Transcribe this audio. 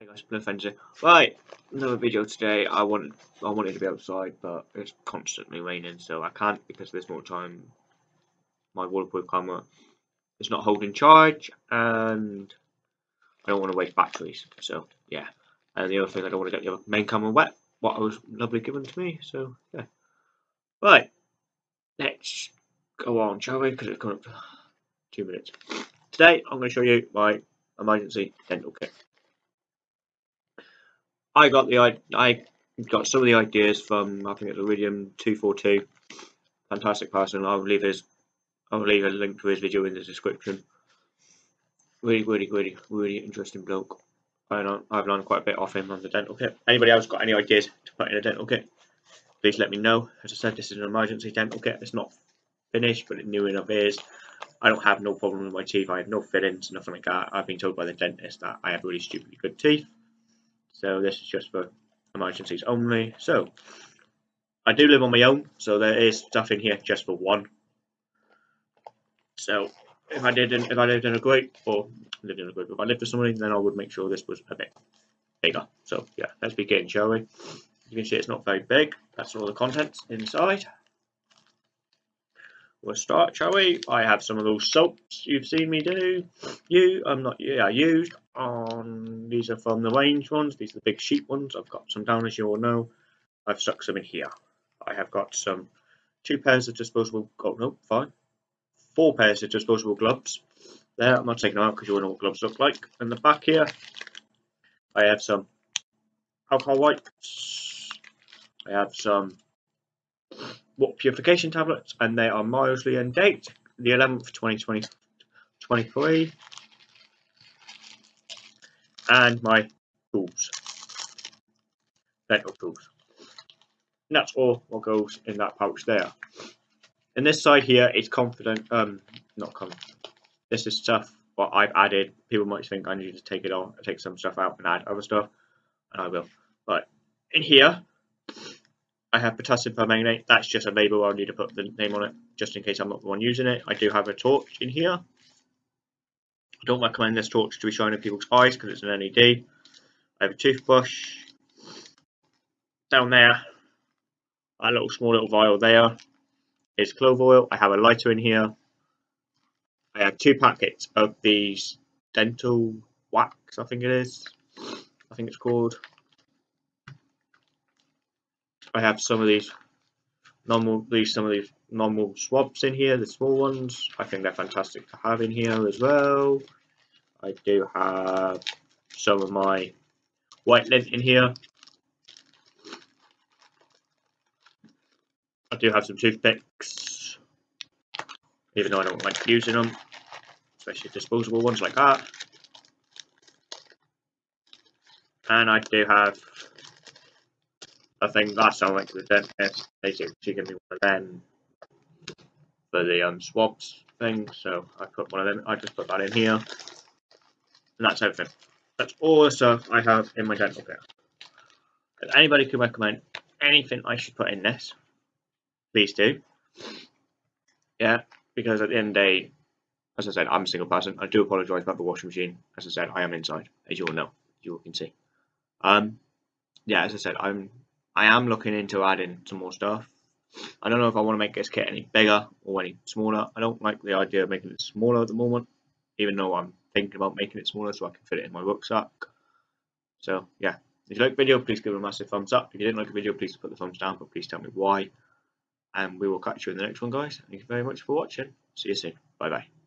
Hey guys, no Fencer. Right, another video today. I want I wanted to be outside, but it's constantly raining, so I can't because there's more time. My waterproof camera is not holding charge, and I don't want to waste batteries. So yeah, and the other thing, I don't want to get the main camera wet. What was lovely given to me, so yeah. Right, let's go on, shall we? Because it's coming up two minutes. Today, I'm going to show you my emergency dental kit. I got the I got some of the ideas from I think it's Iridium two four two. Fantastic person. I'll leave his I'll leave a link to his video in the description. Really, really, really, really interesting bloke. I I've learned quite a bit off him on the dental kit. Anybody else got any ideas to put in a dental kit? Please let me know. As I said, this is an emergency dental kit. It's not finished, but it's new enough is. I don't have no problem with my teeth. I have no fillings, nothing like that. I've been told by the dentist that I have really stupidly good teeth. So this is just for emergencies only. So I do live on my own, so there is stuff in here just for one. So if I didn't, if I lived in a group or lived in a group, if I lived with somebody, then I would make sure this was a bit bigger. So yeah, let's begin, shall we? You can see it's not very big. That's all the contents inside. We'll start, shall we? I have some of those soaps you've seen me do. You, I'm not, yeah, I used on, these are from the range ones. These are the big sheep ones. I've got some down, as you all know. I've stuck some in here. I have got some two pairs of disposable, oh no, fine. Four pairs of disposable gloves. There, I'm not taking them out because you all know what gloves look like. In the back here, I have some alcohol wipes. I have some what purification tablets, and they are mildly in date, the 11th, 2020, 23. And my tools, dental tools. And that's all what goes in that pouch there. And this side here is confident, um, not confident. This is stuff what I've added. People might think I need to take it off, take some stuff out and add other stuff, and I will. But in here, I have potassium permanganate. That's just a label. I'll need to put the name on it just in case I'm not the one using it. I do have a torch in here. I don't recommend this torch to be shining in people's eyes because it's an LED. I have a toothbrush. Down there, a little small little vial there is clove oil. I have a lighter in here. I have two packets of these dental wax, I think it is. I think it's called. I have some of these normal these some of these normal swabs in here, the small ones. I think they're fantastic to have in here as well. I do have some of my white lint in here. I do have some toothpicks, even though I don't like using them, especially disposable ones like that. And I do have I think last time I went to the dentist, they said she gave me one of them for the um, swabs thing. So I put one of them. I just put that in here, and that's everything. That's all the stuff I have in my dental kit. If anybody could recommend anything I should put in this, please do. Yeah, because at the end of the day, as I said, I'm a single person. I do apologise about the washing machine. As I said, I am inside, as you all know, you all can see. Um, yeah, as I said, I'm I am looking into adding some more stuff. I don't know if I want to make this kit any bigger or any smaller. I don't like the idea of making it smaller at the moment, even though I'm thinking about making it smaller so I can fit it in my rucksack. So yeah, if you like the video, please give it a massive thumbs up. If you didn't like the video, please put the thumbs down, but please tell me why. And we will catch you in the next one, guys. Thank you very much for watching. See you soon. Bye bye.